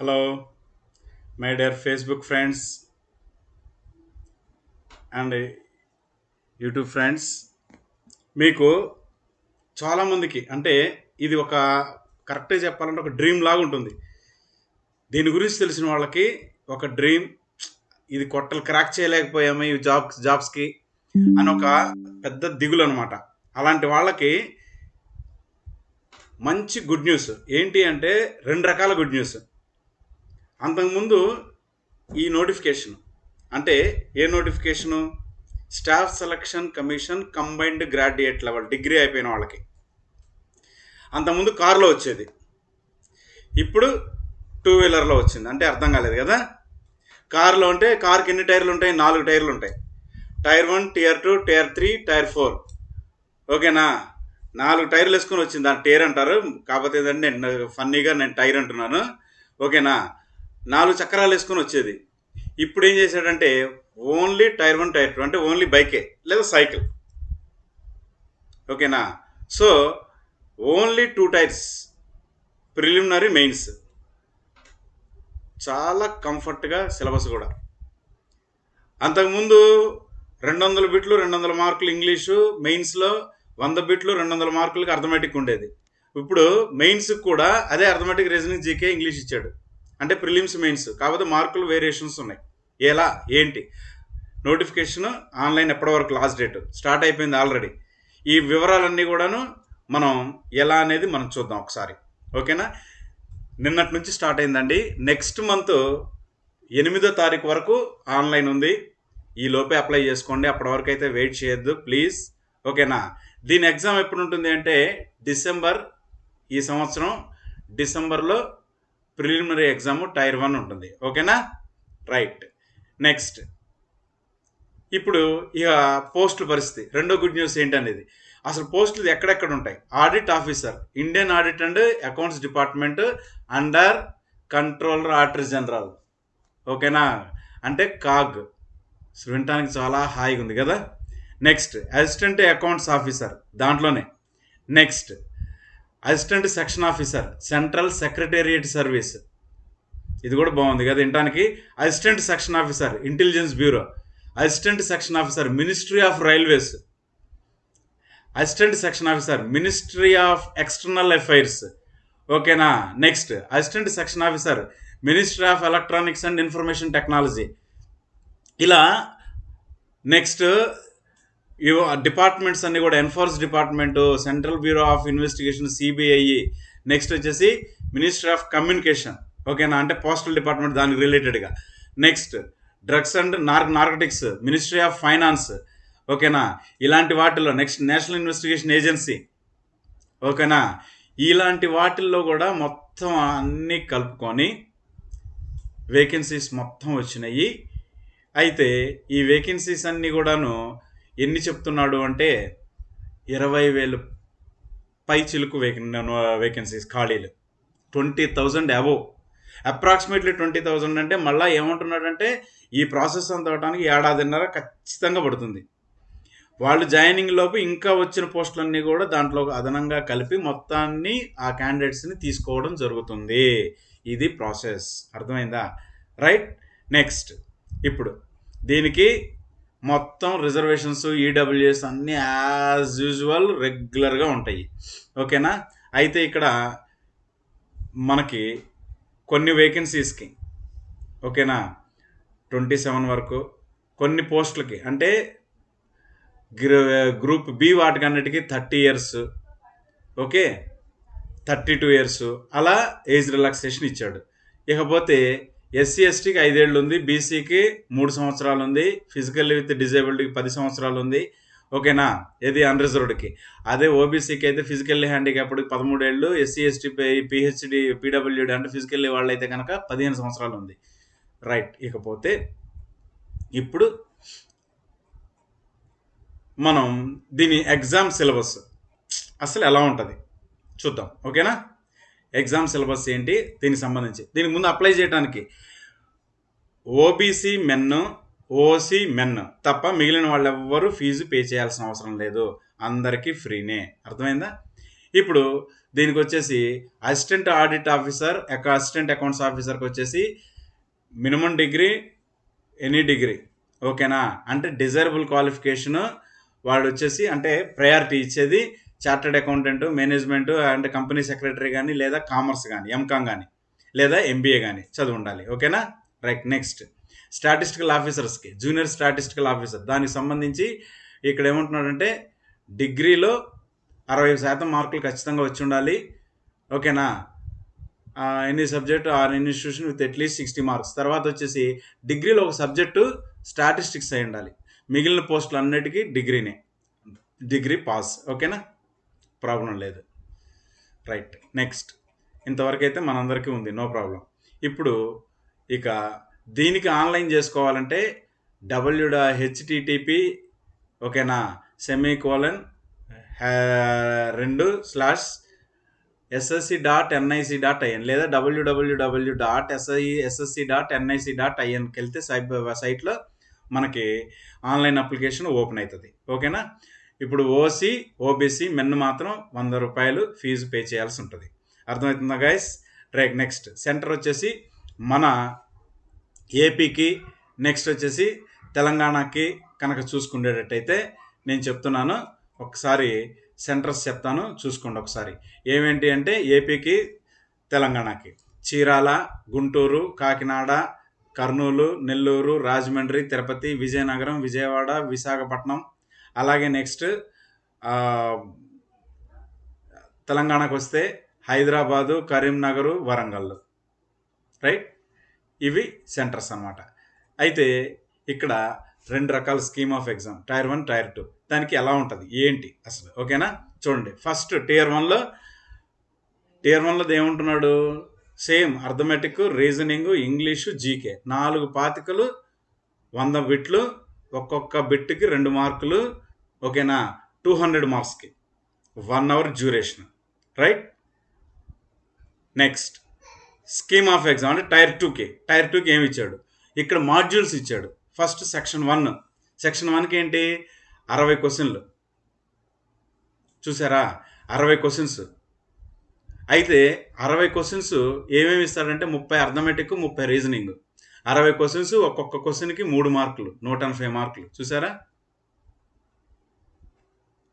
Hello my dear Facebook friends and YouTube friends మీకు చాలామందికి అంటే ఇది ఒక కరెక్ట్గా చెప్పాలంటే ఒక డ్రీమ్ లాగా ఉంటుంది. దీని గురించి తెలిసిన వాళ్ళకి ఒక డ్రీమ్ ఇది కొట్టలు క్రాక్ చేయలేకపోయాము ఈ జాబ్స్ జాబ్స్కి అని ఒక పెద్ద దిగులు అనమాట అలాంటి వాళ్ళకి మంచి గుడ్ న్యూస్ ఏంటి అంటే రెండు రకాల గుడ్ న్యూస్ అంతకుముందు ఈ నోటిఫికేషన్ అంటే ఏ notification? Staff selection commission combined graduate level degree అయిపోయిన వాళ్ళకి. అంతకుముందు కారులో వచ్చేది. ఇప్పుడు టూ వీలర్లో వచ్చింది. అంటే అర్థం కాలేదు కదా? కారులో ఉంటే కార్కి ఎన్ని టైర్లు ఉంటాయి? నాలుగు టైర్లు ఉంటాయి. Tier one tier two tier three tier four. ఓకేనా? నాలుగు టైర్లు వేసుకొని వచ్చింది. దాని టైర్ అంటారు. కాకపోతే ఏంటంటే నేను ఫన్నీగా నేను టైర్ అంటున్నాను. ఓకేనా? నాలుగు చక్రాలు వేసుకొని వచ్చేది. ఇప్పుడు ఏం చేశాడంటే only tier one tier two అంటే ఓన్లీ బైకే లేదా సైకిల్. ఓకేనా? So only two tiers preliminary mains. చాలా కంఫర్ట్గా సిలబస్ కూడా. అంతకుముందు రెండు వందల బిట్లు రెండు వందల మార్కులు ఇంగ్లీషు మెయిన్స్లో వంద బిట్లు రెండు వందల మార్కులకి అర్థమెటిక్ ఉండేది. ఇప్పుడు మెయిన్స్కి కూడా అదే అర్థమెటిక్ రీజనింగ్ జీకే ఇంగ్లీష్ ఇచ్చాడు. అంటే ప్రిలిమ్స్ మెయిన్స్ కాకపోతే మార్కులు వేరియేషన్స్ ఉన్నాయి. ఎలా? ఏంటి? నోటిఫికేషన్ ఆన్లైన్ ఎప్పటి వరకు లాస్ట్ డేట్ స్టార్ట్ అయిపోయింది ఆల్రెడీ ఈ వివరాలన్నీ కూడాను మనం ఎలా అనేది మనం చూద్దాం ఒకసారి. ఓకేనా? నిన్నటి నుంచి స్టార్ట్ అయిందండి. నెక్స్ట్ మంత్ ఎనిమిదో తారీఖు వరకు ఆన్లైన్ ఉంది. ఈ లోపే అప్లై చేసుకోండి. అప్పటి వరకు అయితే వెయిట్ చేయొద్దు ప్లీజ్ ఓకేనా? దీని ఎగ్జామ్ ఎప్పుడు ఉంటుంది అంటే డిసెంబర్ ఈ సంవత్సరం డిసెంబర్లో ప్రిలిమినరీ ఎగ్జామ్ టైర్ వన్ ఉంటుంది. ఓకేనా? రైట్. నెక్స్ట్. ఇప్పుడు ఇక పోస్టుల పరిస్థితి. రెండో గుడ్ న్యూస్ ఏంటనేది. అసలు పోస్టులు ఎక్కడెక్కడ ఉంటాయి? Audit officer Indian audit and accounts department under controller auditor general. ఓకేనా? అంటే కాగ్. వినటానికి చాలా హాయిగా ఉంది కదా? నెక్స్ట్. అసిస్టెంట్ అకౌంట్స్ ఆఫీసర్ దాంట్లోనే. Next. Assistant section officer central secretariat service. ఇది కూడా బాగుంది కదా ఇంటానికి assistant section officer intelligence bureau. Assistant section officer ministry of railways. Assistant section officer ministry of external affairs. ఓకేనా? Next assistant section officer ministry of electronics and information technology. ఇలా next departments అన్ని కూడా enforce department central bureau of investigation CBI next వచ్చేసి ministry of communication. ఓకేనా? అంటే postal department దానికి రిలేటెడ్గా. Next drugs and nar narcotics ministry of finance. ఓకేనా? ఇలాంటి వాటిల్లో నెక్స్ట్ నేషనల్ ఇన్వెస్టిగేషన్ ఏజెన్సీ. ఓకేనా? ఇలాంటి వాటిల్లో కూడా మొత్తం అన్నీ కలుపుకొని వేకెన్సీస్ మొత్తం వచ్చినాయి. అయితే ఈ వేకెన్సీస్ అన్నీ కూడాను ఎన్ని చెప్తున్నాడు అంటే ఇరవై వేలు పై చిలుకు వేకెన్ వేకెన్సీస్ ఖాళీలు. Twenty thousand above. Approximately twenty thousand అంటే మళ్ళీ ఏమంటున్నాడంటే ఈ ప్రాసెస్ అంత అవడానికి ఏడాదిన్నర ఖచ్చితంగా పడుతుంది. వాళ్ళు జాయినింగ్ లోపు ఇంకా వచ్చిన పోస్టులన్నీ కూడా దాంట్లో అదనంగా కలిపి మొత్తాన్ని ఆ క్యాండిడేట్స్ని తీసుకోవడం జరుగుతుంది. ఇది ప్రాసెస్. అర్థమైందా? రైట్? నెక్స్ట్. ఇప్పుడు దీనికి మొత్తం రిజర్వేషన్స్ ఈడబ్ల్యూఎస్ అన్నీ యాజ్ యూజువల్ రెగ్యులర్గా ఉంటాయి. ఓకేనా? అయితే ఇక్కడ మనకి కొన్ని వేకెన్సీస్కి ఓకేనా? ట్వంటీ సెవెన్ వరకు కొన్ని పోస్టులకి అంటే గ్రూప్ బి వాటికి అన్నిటికీ thirty years okay? Thirty two years అలా ఏజ్ రిలాక్సేషన్ ఇచ్చాడు. ఇకపోతే ఎస్సీ ఎస్టీకి ఐదేళ్ళు ఉంది బీసీకి మూడు సంవత్సరాలు ఉంది ఫిజికల్ విత్ డిజేబుల్డ్కి పది సంవత్సరాలు ఉంది ఓకేనా? ఇది అన్రిజర్వ్డ్కి. అదే ఓబీసీకి అయితే ఫిజికల్లీ హ్యాండిక్యాప్డ్కి పదమూడేళ్ళు ఎస్సీ ఎస్టీ పిహెచ్డి పీడబ్ల్యూడి అంటే ఫిజికల్లీ అయితే కనుక పదిహేను సంవత్సరాలు ఉంది రైట్. ఇకపోతే ఇప్పుడు మనం దీని ఎగ్జామ్ సిలబస్ అసలు ఎలా ఉంటుంది? చూద్దాం. ఓకేనా? ఎగ్జామ్ సిలబస్ ఏంటి? దీనికి సంబంధించి. దీనికి ముందు అప్లై చేయడానికి ఓబీసీ మెన్ ఓసీ మెన్ తప్ప మిగిలిన వాళ్ళు ఎవ్వరూ ఫీజు పే చేయాల్సిన అవసరం లేదు. అందరికీ ఫ్రీనే. అర్థమైందా? ఇప్పుడు దీనికి వచ్చేసి assistant audit officer assistant accounts ఆఫీసర్కి వచ్చేసి మినిమం డిగ్రీ ఎనీ డిగ్రీ. ఓకేనా? అంటే డిజైరబుల్ క్వాలిఫికేషన్ వాళ్ళు వచ్చేసి అంటే ప్రయారిటీ ఇచ్చేది chartered accountant management and company secretary కానీ లేదా కామర్స్ కానీ ఎంకామ్ కానీ లేదా ఎంబీఏ కానీ చదువు ఉండాలి. ఓకేనా? Right next. స్టాటిస్టికల్ ఆఫీసర్స్కి జూనియర్ స్టాటిస్టికల్ ఆఫీసర్. దానికి సంబంధించి ఇక్కడ ఏమంటున్నాడంటే డిగ్రీలో అరవై శాతం మార్కులు ఖచ్చితంగా వచ్చి ఉండాలి. ఓకేనా? Any subject or institution with at least sixty marks. తర్వాత వచ్చేసి డిగ్రీలో ఒక సబ్జెక్టు స్టాటిస్టిక్స్ అయి ఉండాలి. మిగిలిన పోస్టులు అన్నిటికీ డిగ్రీనే. Degree pass. ఓకేనా? ప్రాబ్లం లేదు. రైట్. నెక్స్ట్. ఇంతవరకు అయితే మనందరికీ ఉంది. No problem. ఇప్పుడు ఇక దీనికి ఆన్లైన్ చేసుకోవాలంటే డబ్ల్యూడా హెచ్టిటిపి ఓకేనా? సెమీ కోలన్ రెండు slash SSC dot NIC dot IN లేదా WWW dot SI SSC dot NIC dot ఐఎన్కి వెళ్తే సైట్ సైట్లో మనకి ఆన్లైన్ అప్లికేషన్ ఓపెన్ అవుతుంది. ఓకేనా? ఇప్పుడు ఓసీ ఓబీసీ మెన్ మాత్రం వంద రూపాయలు ఫీజు పే చేయాల్సి ఉంటుంది అర్థమవుతుందా గైస్ రైట్ నెక్స్ట్ సెంటర్ వచ్చేసి మన ఏపీకి నెక్స్ట్ వచ్చేసి తెలంగాణకి కనుక చూసుకునేటట్టయితే నేను చెప్తున్నాను. ఒకసారి సెంటర్స్ చెప్తాను చూసుకోండి ఒకసారి. ఏమేంటి అంటే ఏపీకి తెలంగాణకి. చీరాల గుంటూరు కాకినాడ కర్నూలు నెల్లూరు రాజమండ్రి తిరుపతి విజయనగరం విజయవాడ విశాఖపట్నం అలాగే నెక్స్ట్ తెలంగాణకు వస్తే హైదరాబాదు కరీంనగర్ వరంగల్ రైట్? ఇవి సెంటర్స్ అనమాట అయితే ఇక్కడ రెండు రకాల scheme of exam tier one tier two. దానికి ఎలా ఉంటుంది? ఏంటి అసలు? ఓకేనా? చూడండి. ఫస్ట్ టియర్ వన్లో టీఆర్ వన్లో ఏముంటున్నాడు same arithmetic reasoning English GK. నాలుగు పాతికలు వంద బిట్లు ఒక్కొక్క బిట్కి రెండు మార్కులు ఓకేనా? టూ హండ్రెడ్ మార్క్స్కి. One hour duration. Right? Next. Scheme of exam అంటే టైర్ టూకి. టైర్ టూకి ఏమి ఇచ్చాడు? ఇక్కడ మాడ్యూల్స్ ఇచ్చాడు. First section one. సెక్షన్ వన్కి ఏంటి? అరవై క్వశ్చన్లు. చూసారా? అరవై క్వశ్చన్స్. అయితే అరవై క్వశ్చన్స్ ఏమేమి ఇస్తాడంటే ముప్పై అర్థమెటిక్ ముప్పై రీజనింగ్. అరవై క్వశ్చన్స్ ఒక్కొక్క క్వశ్చన్కి మూడు మార్కులు నూట ఎనభై మార్కులు. చూసారా?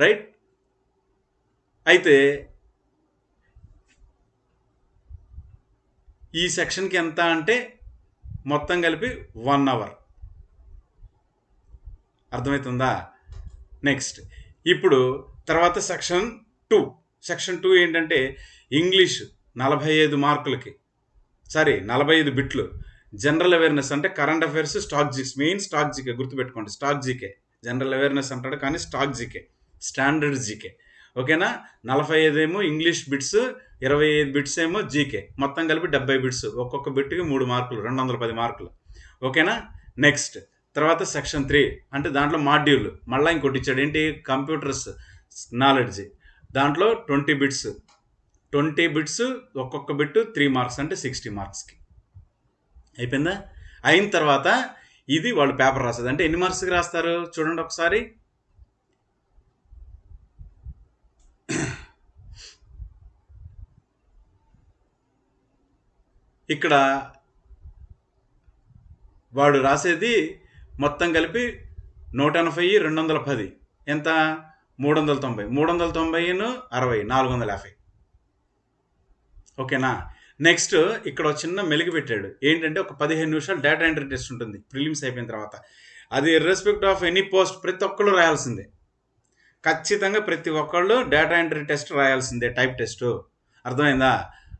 రైట్ అయితే ఈ సెక్షన్కి ఎంత అంటే మొత్తం కలిపి వన్ అవర్ అర్థమవుతుందా నెక్స్ట్ ఇప్పుడు తర్వాత సెక్షన్ టూ సెక్షన్ టూ ఏంటంటే ఇంగ్లీష్ నలభై ఐదు మార్కులకి. సారీ నలభై ఐదు బిట్లు జనరల్ అవేర్నెస్ అంటే current affairs static GK main static GK గుర్తుపెట్టుకోండి స్టాక్ జీకే. జనరల్ అవేర్నెస్ అంటాడు కానీ స్టాక్ జీకే స్టాండర్డ్ జీకే. ఓకేనా? నలభై ఐదు ఏమో ఇంగ్లీష్ బిట్స్ ఇరవై ఐదు బిట్స్ ఏమో జీకే. మొత్తం కలిపి డెబ్బై బిట్స్. ఒక్కొక్క బిట్కి మూడు మార్కులు రెండు వందల పది మార్కులు. ఓకేనా? నెక్స్ట్ తర్వాత సెక్షన్ త్రీ అంటే దాంట్లో మాడ్యూల్. మళ్ళీ ఇంకోటి ఇచ్చాడు. ఏంటి? Computers knowledge. దాంట్లో ట్వంటీ బిట్స్. ట్వంటీ బిట్స్ ఒక్కొక్క బిట్ త్రీ మార్క్స్ అంటే సిక్స్టీ మార్క్స్కి. అయిపోయిందా? అయిన తర్వాత ఇది వాళ్ళు పేపర్ రాస్తుంది అంటే ఎన్ని మార్క్స్కి రాస్తారు? చూడండి ఒకసారి. ఇక్కడ వాడు రాసేది మొత్తం కలిపి నూట ఎనభై రెండు వందల పది. ఎంత? మూడు వందల తొంభై. మూడు వందల తొంభైను అరవై నాలుగు వందల యాభై. ఓకేనా? నెక్స్ట్ ఇక్కడ చిన్న మెలిగి పెట్టాడు. ఏంటంటే ఒక పదిహేను నిమిషాలు డేటా ఎంట్రీ టెస్ట్ ఉంటుంది. ప్రిలిమ్స్ అయిపోయిన తర్వాత. అది రెస్పెక్ట్ ఆఫ్ ఎనీ పోస్ట్ ప్రతి ఒక్కళ్ళు రాయాల్సిందే. ఖచ్చితంగా ప్రతి ఒక్కళ్ళు డేటా ఎంట్రీ టెస్ట్ రాయాల్సిందే టైప్ టెస్ట్ అర్థమైందా?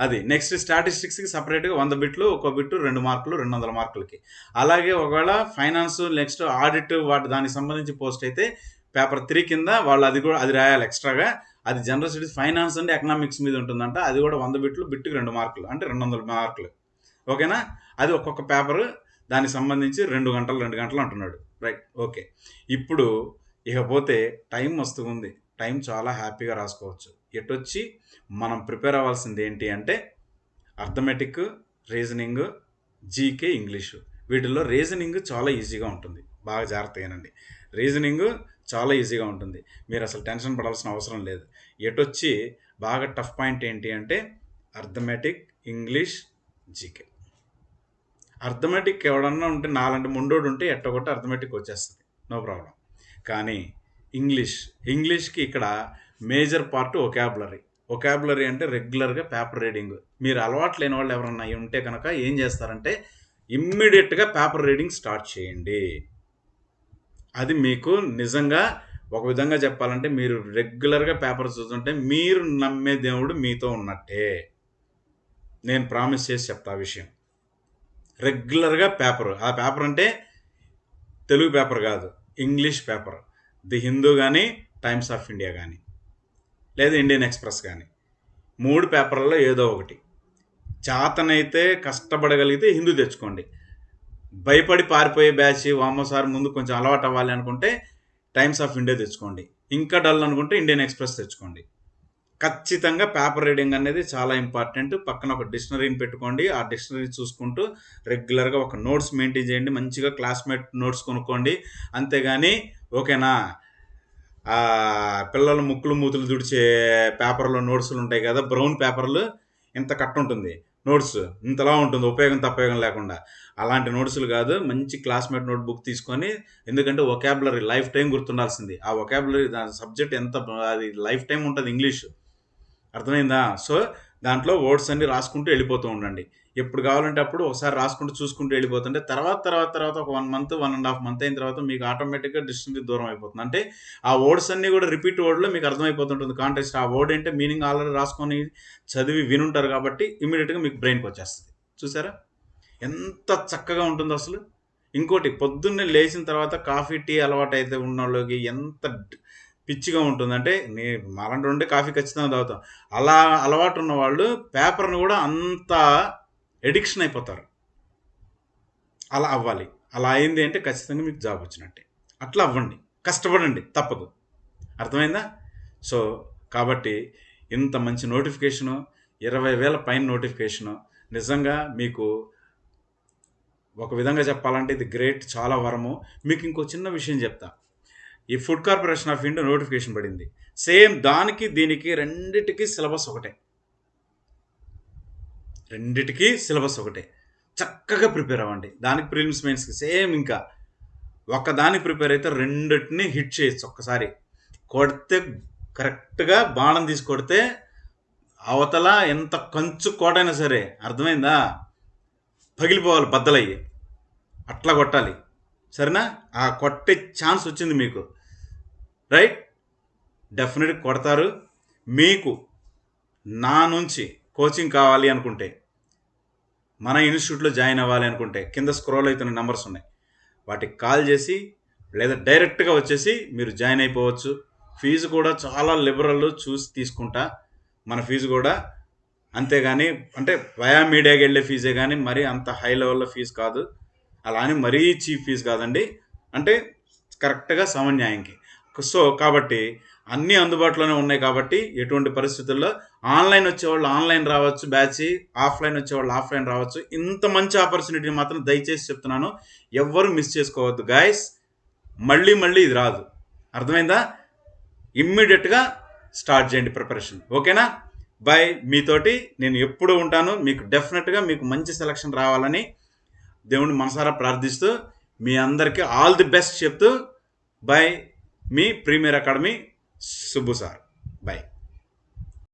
అది నెక్స్ట్ స్టాటిస్టిక్స్కి సపరేట్గా వంద బిట్లు ఒక్కో బిట్టు రెండు మార్కులు రెండు వందల మార్కులకి. అలాగే ఒకవేళ ఫైనాన్స్ నెక్స్ట్ ఆడిట్ వాటి దానికి సంబంధించి పోస్ట్ అయితే పేపర్ త్రీ కింద వాళ్ళు అది కూడా అది రాయాలి ఎక్స్ట్రాగా అది general studies finance and economics మీద ఉంటుందంట. అది కూడా వంద బిట్లు బిట్టుకి రెండు మార్కులు అంటే రెండు వందల మార్కులు. ఓకేనా? అది ఒక్కొక్క పేపర్ దానికి సంబంధించి రెండు గంటలు రెండు గంటలు అంటున్నాడు. Right okay. ఇప్పుడు ఇకపోతే టైం వస్తుంది. టైం చాలా హ్యాపీగా రాసుకోవచ్చు. ఎటొచ్చి మనం ప్రిపేర్ అవ్వాల్సింది ఏంటి అంటే అర్థమెటిక్ రీజనింగ్ జీకే ఇంగ్లీషు వీటిల్లో రీజనింగ్ చాలా ఈజీగా ఉంటుంది. బాగా జాగ్రత్తగానండి రీజనింగ్ చాలా ఈజీగా ఉంటుంది. మీరు అసలు టెన్షన్ పడాల్సిన అవసరం లేదు. ఎటొచ్చి బాగా టఫ్ పాయింట్ ఏంటి అంటే అర్థమెటిక్ ఇంగ్లీష్ జీకే అర్థమెటిక్ ఎవడన్నా ఉంటే నాలంటి ముండోడు ఉంటే ఎట్టగొట్టి అర్థమెటిక్ వచ్చేస్తుంది. నో ప్రాబ్లం కానీ ఇంగ్లీష్ ఇంగ్లీష్కి ఇక్కడ మేజర్ పార్ట్ ఒకాబులరీ ఒకాబులరీ అంటే రెగ్యులర్గా పేపర్ రీడింగ్ మీరు అలవాటు లేని వాళ్ళు ఎవరన్నా ఉంటే కనుక ఏం చేస్తారంటే ఇమ్మీడియట్గా పేపర్ రీడింగ్ స్టార్ట్ చేయండి. అది మీకు నిజంగా ఒక విధంగా చెప్పాలంటే మీరు రెగ్యులర్గా పేపర్ చూస్తుంటే మీరు నమ్మే దేవుడు మీతో ఉన్నట్టే. నేను ప్రామిస్ చేసి చెప్తా ఆ విషయం. రెగ్యులర్గా పేపర్ ఆ పేపర్ అంటే తెలుగు పేపర్ కాదు ఇంగ్లీష్ పేపర్. ది హిందూ కానీ టైమ్స్ ఆఫ్ ఇండియా కానీ లేదా ఇండియన్ ఎక్స్ప్రెస్ కానీ మూడు పేపర్లలో ఏదో ఒకటి. చాతనైతే కష్టపడగలిగితే హిందూ తెచ్చుకోండి. భయపడి పారిపోయే బ్యాచ్ వామోసారి ముందు కొంచెం అలవాటు అవ్వాలి అనుకుంటే టైమ్స్ ఆఫ్ ఇండియా తెచ్చుకోండి. ఇంకా డల్ అనుకుంటే ఇండియన్ ఎక్స్ప్రెస్ తెచ్చుకోండి. ఖచ్చితంగా పేపర్ రీడింగ్ అనేది చాలా ఇంపార్టెంట్. పక్కన ఒక డిక్షనరీని పెట్టుకోండి. ఆ డిక్షనరీ చూసుకుంటూ రెగ్యులర్గా ఒక నోట్స్ మెయింటైన్ చేయండి. మంచిగా క్లాస్మేట్ నోట్స్ కొనుక్కోండి. అంతేగాని ఓకేనా? పిల్లల పిల్లలు ముక్కులు మూతులు తుడిచే పేపర్లో నోట్స్లు ఉంటాయి కదా బ్రౌన్ పేపర్లు ఇంత కట్టు ఉంటుంది నోట్స్ ఇంతలా ఉంటుంది. ఉపయోగం తప్పయోగం లేకుండా. అలాంటి నోట్స్లు కాదు. మంచి క్లాస్మేట్ నోట్ బుక్ తీసుకొని ఎందుకంటే ఒకాబులరీ లైఫ్ టైం గుర్తుండాల్సింది. ఆ ఒకాబులరీ దాని సబ్జెక్ట్ ఎంత అది లైఫ్ టైం ఉంటుంది ఇంగ్లీష్. అర్థమైందా? సో దాంట్లో వర్డ్స్ అన్ని రాసుకుంటూ వెళ్ళిపోతూ ఉండండి. ఎప్పుడు కావాలంటే అప్పుడు ఒకసారి రాసుకుంటూ చూసుకుంటూ వెళ్ళిపోతుంటే తర్వాత తర్వాత తర్వాత ఒక one month one and half month అయిన తర్వాత మీకు ఆటోమేటిక్గా డిస్టెన్స్ దూరం అయిపోతుంది. అంటే ఆ వర్డ్స్ అన్ని కూడా రిపీట్ వర్డ్లో మీకు అర్థమైపోతుంటుంది. కాంటెక్స్ట్ ఆ వర్డ్ అంటే మీనింగ్ ఆల్రెడీ రాసుకొని చదివి వినుంటారు కాబట్టి ఇమీడియట్గా మీకు బ్రెయిన్కి వచ్చేస్తుంది. చూసారా? ఎంత చక్కగా ఉంటుందో అసలు. ఇంకోటి పొద్దున్నే లేచిన తర్వాత కాఫీ టీ అలవాటు అయితే ఉన్న వాళ్ళకి ఎంత పిచ్చిగా ఉంటుందంటే నే మాలంటి ఉండే కాఫీ ఖచ్చితంగా తాగుతాం. అలా అలవాటు ఉన్న వాళ్ళు పేపర్ను కూడా అంత ఎడిక్షన్ అయిపోతారు. అలా అవ్వాలి. అలా అయింది అంటే ఖచ్చితంగా మీకు జాబ్ వచ్చినట్టే. అట్లా అవ్వండి. కష్టపడండి. తప్పదు. అర్థమైందా? సో కాబట్టి ఇంత మంచి నోటిఫికేషను ఇరవై వేల పైన నోటిఫికేషను నిజంగా మీకు ఒక విధంగా చెప్పాలంటే ఇది గ్రేట్ చాలా వరము. మీకు ఇంకో చిన్న విషయం చెప్తా. ఈ food corporation of India notification పడింది. సేమ్ దానికి దీనికి రెండిటికి సిలబస్ ఒకటే. రెండిటికి సిలబస్ ఒకటే. చక్కగా ప్రిపేర్ అవ్వండి. దానికి ప్రిలిమ్స్ మెయిన్స్కి సేమ్ ఇంకా. ఒక దానికి ప్రిపేర్ అయితే రెండిటిని హిట్ చేయొచ్చు ఒక్కసారి. కొడితే కరెక్ట్గా బాణం తీసుకొడితే అవతల ఎంత కంచు కోటైనా సరే అర్థమైందా? పగిలిపోవాలి బద్దలయ్యి. అట్లా కొట్టాలి. సరేనా? ఆ కొట్టే ఛాన్స్ వచ్చింది మీకు. రైట్? డెఫినెట్గా కొడతారు. మీకు నా నుంచి కోచింగ్ కావాలి అనుకుంటే మన ఇన్స్టిట్యూట్లో జాయిన్ అవ్వాలి అనుకుంటే కింద స్క్రోల్ అవుతున్న నెంబర్స్ ఉన్నాయి. వాటికి కాల్ చేసి లేదా డైరెక్ట్గా వచ్చేసి మీరు జాయిన్ అయిపోవచ్చు. ఫీజు కూడా చాలా లిబరల్ చూసి తీసుకుంటా. మన ఫీజు కూడా అంతేగాని అంటే వయా మీడియాకి వెళ్ళే ఫీజే కానీ మరీ అంత హై లెవెల్లో ఫీజు కాదు. అలా అని మరీ చీప్ ఫీజు కాదండి. అంటే కరెక్ట్గా సమన్యాయంకి. సో కాబట్టి అన్నీ అందుబాటులోనే ఉన్నాయి కాబట్టి ఎటువంటి పరిస్థితుల్లో ఆన్లైన్ వచ్చేవాళ్ళు ఆన్లైన్ రావచ్చు బ్యాచ్ ఆఫ్లైన్ వచ్చేవాళ్ళు ఆఫ్లైన్ రావచ్చు. ఇంత మంచి ఆపర్చునిటీని మాత్రం దయచేసి చెప్తున్నాను. ఎవ్వరు మిస్ చేసుకోవద్దు గాయస్ మళ్ళీ మళ్ళీ ఇది రాదు. అర్థమైందా? ఇమ్మీడియట్గా స్టార్ట్ చేయండి ప్రిపరేషన్ ఓకేనా బాయ్ మీతోటి నేను ఎప్పుడు ఉంటాను. మీకు డెఫినెట్గా మీకు మంచి సెలక్షన్ రావాలని దేవుని మనసారా ప్రార్థిస్తూ మీ అందరికీ ఆల్ ది బెస్ట్ చెప్తూ బై మీ premier academy Subbu sir. Bye.